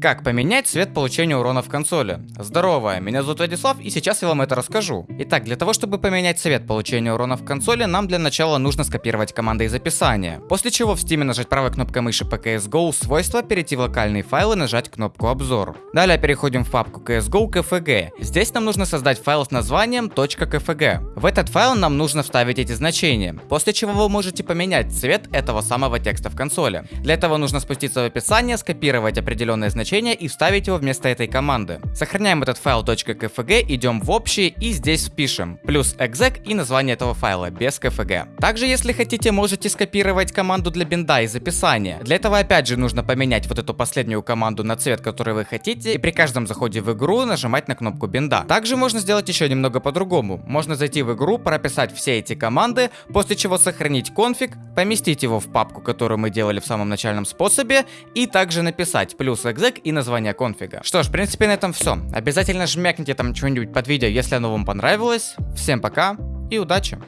Как поменять цвет получения урона в консоли? Здорово, меня зовут Владислав и сейчас я вам это расскажу. Итак, для того чтобы поменять цвет получения урона в консоли, нам для начала нужно скопировать команды из описания. После чего в Steam нажать правой кнопкой мыши по CSGO свойства, перейти в локальные файлы и нажать кнопку обзор. Далее переходим в папку CSGO KFG. Здесь нам нужно создать файл с названием .kfg. В этот файл нам нужно вставить эти значения, после чего вы можете поменять цвет этого самого текста в консоли. Для этого нужно спуститься в описание, скопировать определенные значения значение и вставить его вместо этой команды. Сохраняем этот файл .kfg, идем в общий и здесь впишем плюс exec и название этого файла без kfg. Также если хотите можете скопировать команду для бинда из описания. Для этого опять же нужно поменять вот эту последнюю команду на цвет, который вы хотите и при каждом заходе в игру нажимать на кнопку бинда. Также можно сделать еще немного по-другому. Можно зайти в игру, прописать все эти команды, после чего сохранить конфиг, поместить его в папку, которую мы делали в самом начальном способе и также написать плюс exec и название конфига. Что ж, в принципе на этом все. Обязательно жмякните там что-нибудь под видео, если оно вам понравилось. Всем пока и удачи!